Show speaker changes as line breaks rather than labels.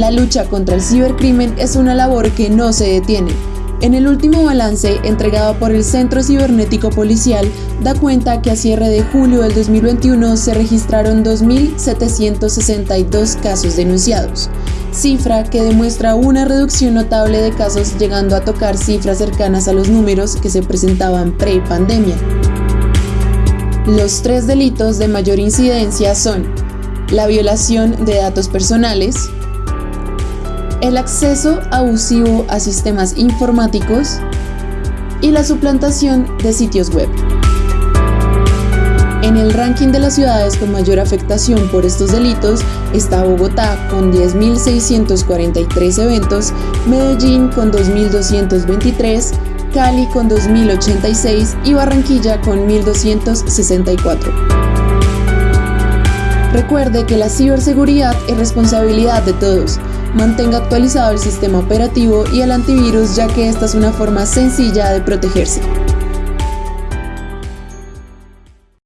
La lucha contra el cibercrimen es una labor que no se detiene. En el último balance entregado por el Centro Cibernético Policial da cuenta que a cierre de julio del 2021 se registraron 2.762 casos denunciados, cifra que demuestra una reducción notable de casos llegando a tocar cifras cercanas a los números que se presentaban pre-pandemia. Los tres delitos de mayor incidencia son la violación de datos personales, el acceso abusivo a sistemas informáticos y la suplantación de sitios web. En el ranking de las ciudades con mayor afectación por estos delitos está Bogotá con 10.643 eventos, Medellín con 2.223, Cali con 2.086 y Barranquilla con 1.264. Recuerde que la ciberseguridad es responsabilidad de todos. Mantenga actualizado el sistema operativo y el antivirus ya que esta es una forma sencilla de protegerse.